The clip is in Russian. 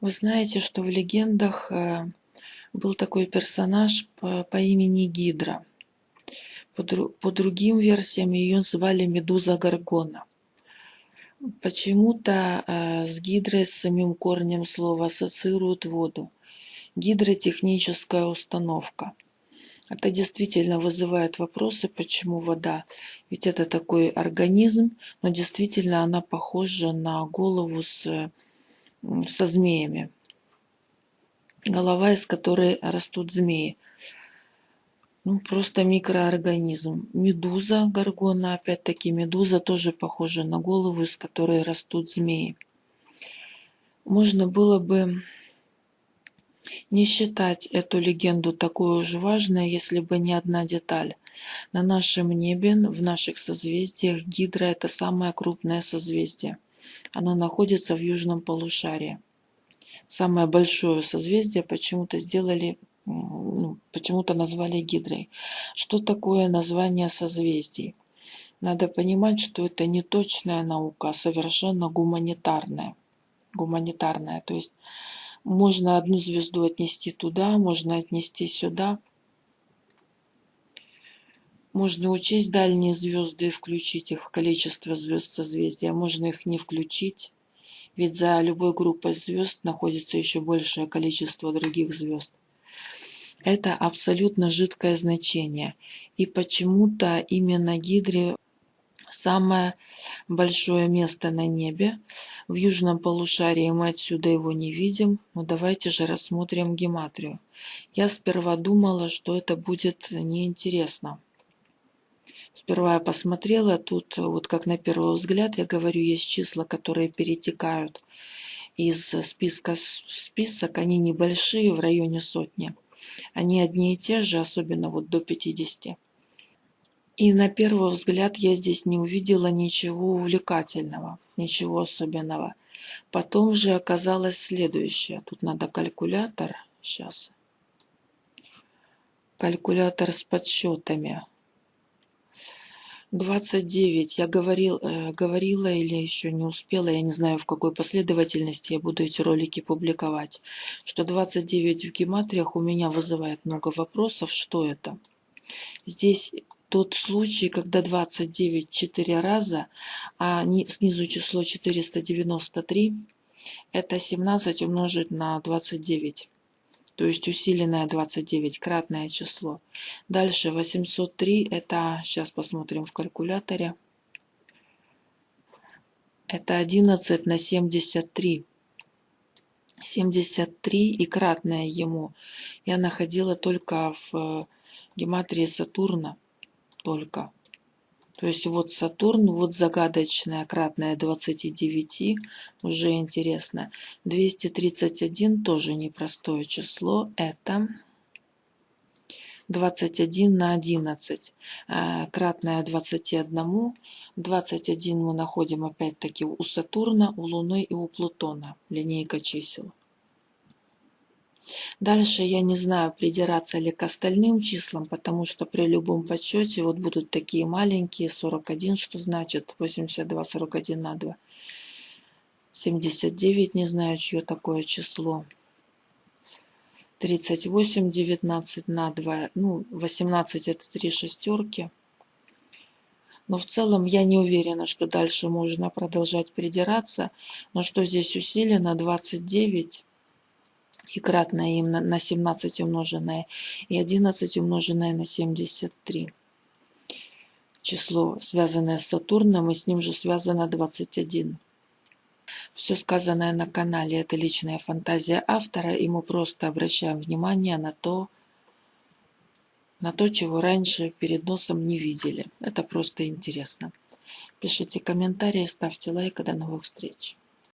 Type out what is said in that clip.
Вы знаете, что в легендах э, был такой персонаж по, по имени Гидра. По, по другим версиям ее звали Медуза Гаргона. Почему-то э, с гидрой, с самим корнем слова ассоциируют воду. Гидротехническая установка. Это действительно вызывает вопросы, почему вода. Ведь это такой организм, но действительно она похожа на голову с со змеями. Голова, из которой растут змеи. Ну, просто микроорганизм. Медуза, горгона, опять-таки медуза тоже похожа на голову, из которой растут змеи. Можно было бы не считать эту легенду такой уж важной, если бы не одна деталь. На нашем небе, в наших созвездиях, Гидра – это самое крупное созвездие. Оно находится в южном полушарии. Самое большое созвездие почему-то сделали, ну, почему-то назвали Гидрой. Что такое название созвездий? Надо понимать, что это не точная наука, а совершенно гуманитарная. Гуманитарная, то есть можно одну звезду отнести туда, можно отнести сюда. Можно учесть дальние звезды и включить их в количество звезд созвездия, можно их не включить, ведь за любой группой звезд находится еще большее количество других звезд. Это абсолютно жидкое значение. И почему-то именно Гидре самое большое место на небе. В южном полушарии мы отсюда его не видим. Но давайте же рассмотрим гематрию. Я сперва думала, что это будет неинтересно. Сперва я посмотрела, тут вот как на первый взгляд, я говорю, есть числа, которые перетекают из списка в список, они небольшие, в районе сотни. Они одни и те же, особенно вот до 50. И на первый взгляд я здесь не увидела ничего увлекательного, ничего особенного. Потом же оказалось следующее. Тут надо калькулятор. Сейчас. Калькулятор с подсчетами. 29. Я говорил, э, говорила или еще не успела, я не знаю в какой последовательности я буду эти ролики публиковать, что 29 в гематриях у меня вызывает много вопросов, что это. Здесь тот случай, когда 29 4 раза, а снизу число 493, это 17 умножить на 29 то есть усиленное 29, кратное число. Дальше 803, это, сейчас посмотрим в калькуляторе, это 11 на 73. 73 и кратное ему я находила только в э, гематрии Сатурна, только. То есть вот Сатурн, вот загадочная кратная 29, уже интересно. 231 тоже непростое число, это 21 на 11, э, кратная 21. 21 мы находим опять-таки у Сатурна, у Луны и у Плутона, линейка чисел. Дальше я не знаю, придираться ли к остальным числам, потому что при любом подсчете вот будут такие маленькие, 41, что значит 82, 41 на 2. 79, не знаю, чье такое число. 38, 19 на 2, ну, 18 это 3 шестерки. Но в целом я не уверена, что дальше можно продолжать придираться. Но что здесь усилено? 29 и кратное им на 17 умноженное и 11 умноженное на 73. Число, связанное с Сатурном, и с ним же связано 21. Все сказанное на канале – это личная фантазия автора, и мы просто обращаем внимание на то, на то, чего раньше перед носом не видели. Это просто интересно. Пишите комментарии, ставьте лайк. До новых встреч.